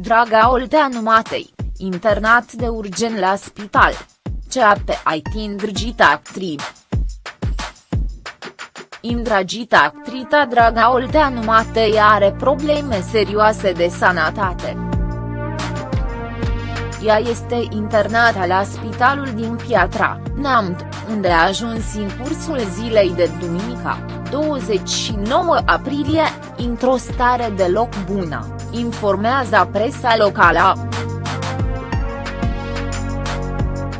Draga Olteanu Matei, internat de urgent la spital. CAP îndrăgită actriv. Indragită actrita Draga Olteanu Matei are probleme serioase de sănătate. Ea este internată la spitalul din Piatra, Neamț, unde a ajuns în cursul zilei de duminica, 29 aprilie, într-o stare deloc bună, informează presa locală.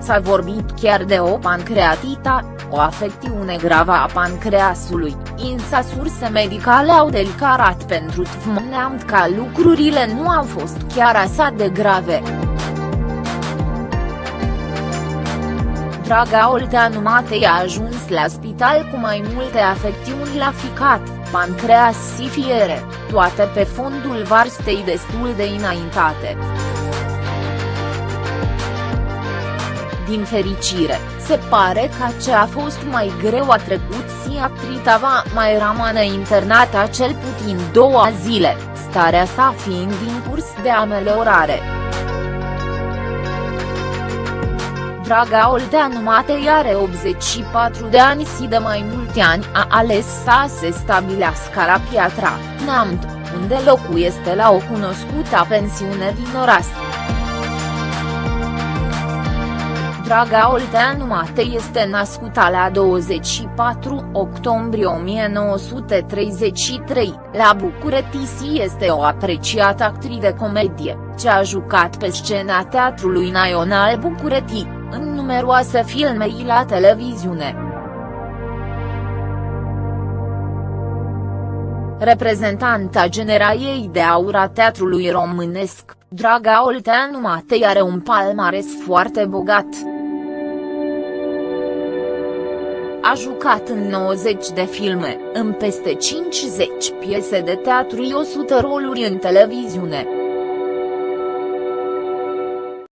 S-a vorbit chiar de o pancreatită, o afecțiune gravă a pancreasului, însă surse medicale au declarat pentru TVM că lucrurile nu au fost chiar așa de grave. Draga Olteanu Matei a ajuns la spital cu mai multe afecțiuni la ficat, pancreas și fiere, toate pe fondul varstei destul de înaintate. Din fericire, se pare că ce a fost mai greu a trecut și actrita va mai rămâne internată cel puțin două zile, starea sa fiind în curs de ameliorare. Draga Olteanu Matei are 84 de ani și de mai mulți ani a ales să se stabilească la Piatra, Neamț, unde locuiește la o cunoscută pensiune din oraș. Draga Olteanu Matei este născută la 24 octombrie 1933, la București și este o apreciată actriță de comedie, ce a jucat pe scena Teatrului Național București, în numeroase filme la televiziune. Reprezentanta generaiei de aur a teatrului românesc, Draga Olteanu Matei are un palmares foarte bogat. A jucat în 90 de filme, în peste 50 piese de teatru și 100 roluri în televiziune.